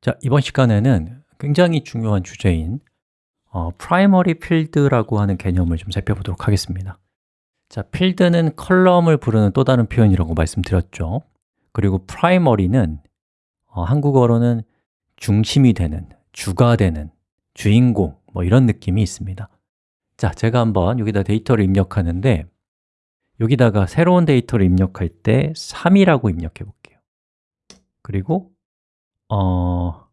자, 이번 시간에는 굉장히 중요한 주제인 어, primary field라고 하는 개념을 좀 살펴보도록 하겠습니다. 자, field는 컬럼을 부르는 또 다른 표현이라고 말씀드렸죠. 그리고 primary는 어, 한국어로는 중심이 되는, 주가 되는, 주인공 뭐 이런 느낌이 있습니다. 자, 제가 한번 여기다 데이터를 입력하는데 여기다가 새로운 데이터를 입력할 때 3이라고 입력해 볼게요. 그리고 어,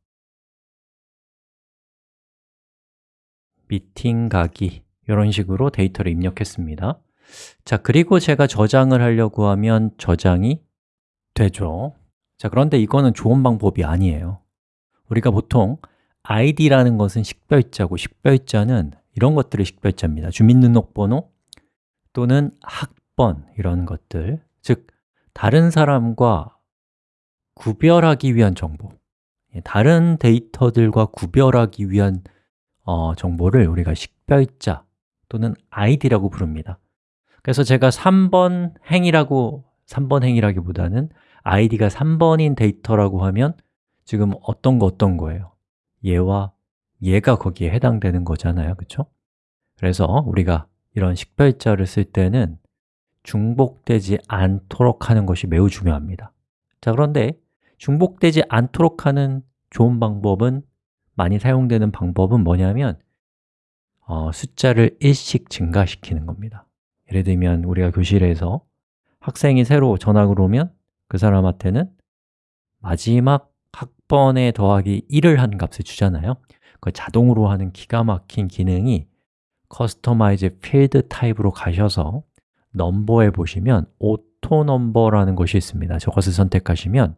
미팅 가기 이런 식으로 데이터를 입력했습니다. 자, 그리고 제가 저장을 하려고 하면 저장이 되죠. 자, 그런데 이거는 좋은 방법이 아니에요. 우리가 보통 id라는 것은 식별자고 식별자는 이런 것들이 식별자입니다. 주민등록번호 또는 학번 이런 것들. 즉, 다른 사람과 구별하기 위한 정보. 예, 다른 데이터들과 구별하기 위한 어, 정보를 우리가 식별자 또는 id라고 부릅니다 그래서 제가 3번 행이라고 3번 행이라기보다는 id가 3번인 데이터라고 하면 지금 어떤 거 어떤 거예요? 얘와 얘가 거기에 해당되는 거잖아요, 그렇죠? 그래서 우리가 이런 식별자를 쓸 때는 중복되지 않도록 하는 것이 매우 중요합니다 자, 그런데 중복되지 않도록 하는 좋은 방법은 많이 사용되는 방법은 뭐냐면 어, 숫자를 1씩 증가시키는 겁니다. 예를 들면 우리가 교실에서 학생이 새로 전학을 오면 그 사람한테는 마지막 학번에 더하기 1을 한 값을 주잖아요. 그 자동으로 하는 기가 막힌 기능이 customize field type으로 가셔서 넘버에 보시면 auto number라는 것이 있습니다. 저것을 선택하시면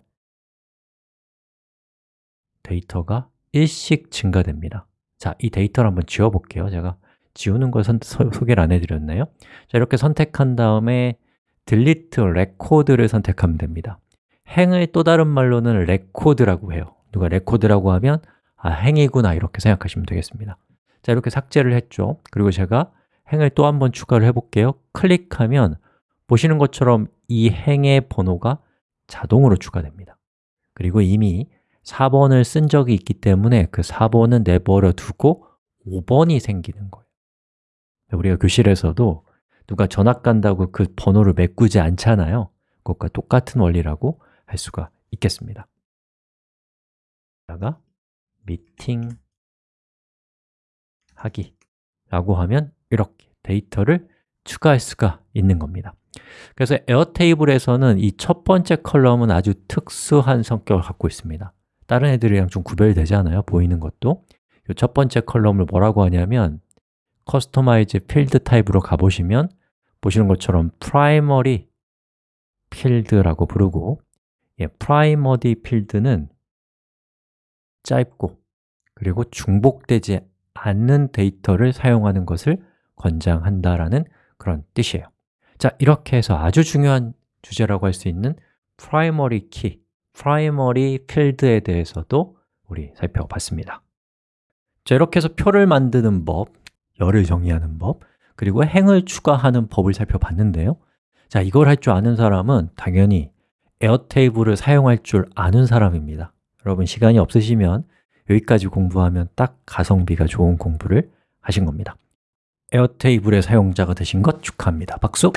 데이터가 1씩 증가됩니다. 자, 이 데이터를 한번 지워볼게요. 제가 지우는 걸 선, 소, 소개를 안 해드렸나요? 자, 이렇게 선택한 다음에 delete record를 선택하면 됩니다. 행을 또 다른 말로는 record라고 해요. 누가 record라고 하면 아, 행이구나 이렇게 생각하시면 되겠습니다. 자, 이렇게 삭제를 했죠. 그리고 제가 행을 또 한 번 추가를 해볼게요. 클릭하면 보시는 것처럼 이 행의 번호가 자동으로 추가됩니다. 그리고 이미 4번을 쓴 적이 있기 때문에 그 4번은 내버려 두고 5번이 생기는 거예요. 우리가 교실에서도 누가 전학 간다고 그 번호를 메꾸지 않잖아요. 그것과 똑같은 원리라고 할 수가 있겠습니다 다가 미팅 하기 라고 하면 이렇게 데이터를 추가할 수가 있는 겁니다. 그래서 에어테이블에서는 이 첫 번째 column은 아주 특수한 성격을 갖고 있습니다 다른 애들이랑 좀 구별되지 않아요? 보이는 것도 이 첫 번째 column을 뭐라고 하냐면 customize field type으로 가보시면 보시는 것처럼 primary 필드라고 부르고 예, primary 필드는 짧고 그리고 중복되지 않는 데이터를 사용하는 것을 권장한다라는 그런 뜻이에요 자, 이렇게 해서 아주 중요한 주제라고 할 수 있는 primary key primary field에 대해서도 우리 살펴봤습니다 자, 이렇게 해서 표를 만드는 법, 열을 정의하는 법, 그리고 행을 추가하는 법을 살펴봤는데요 자, 이걸 할 줄 아는 사람은 당연히 에어테이블을 사용할 줄 아는 사람입니다 여러분 시간이 없으시면 여기까지 공부하면 딱 가성비가 좋은 공부를 하신 겁니다 에어테이블의 사용자가 되신 것 축하합니다. 박수!